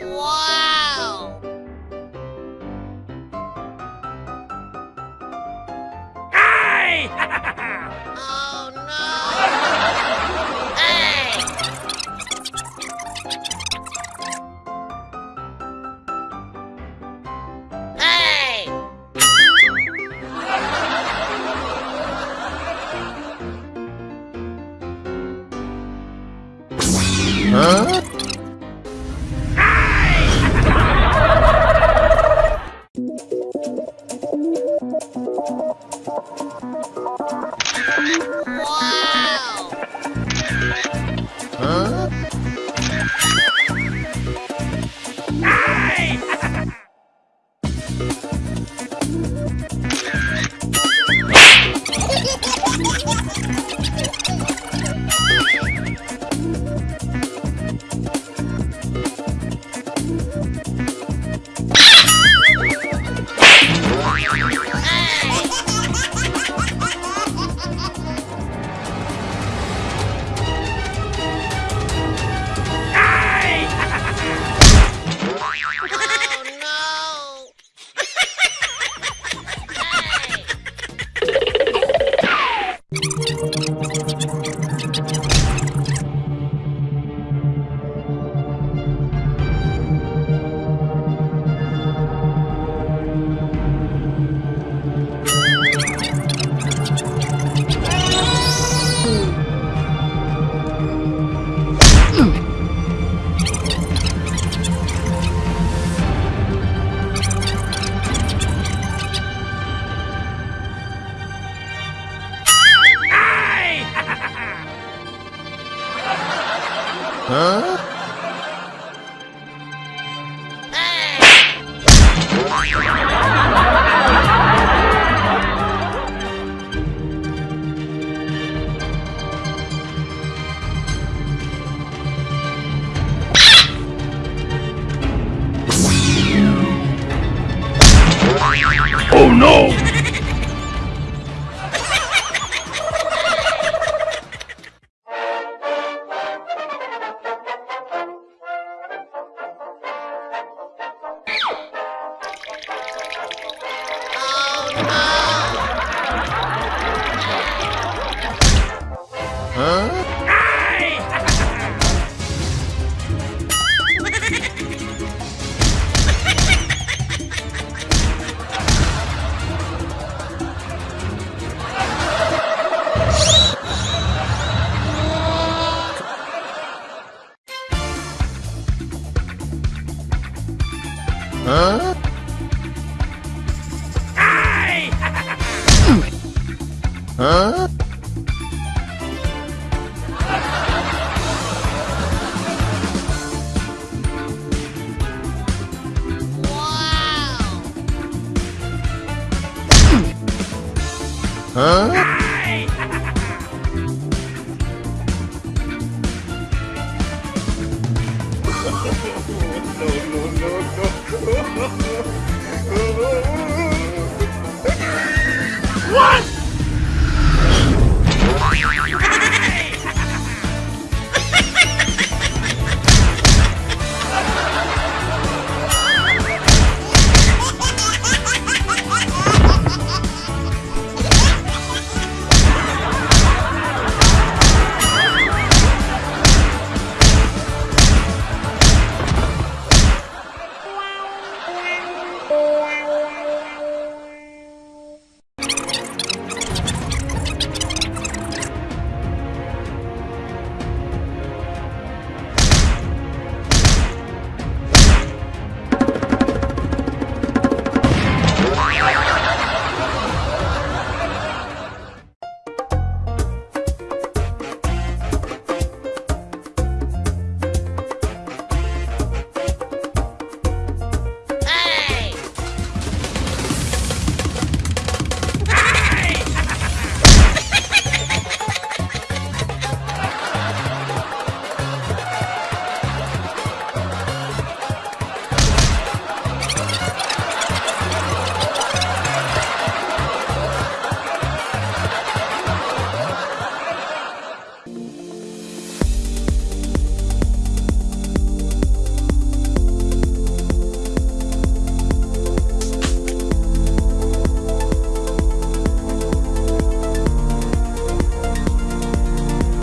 What? Huh? Hey! Huh? What?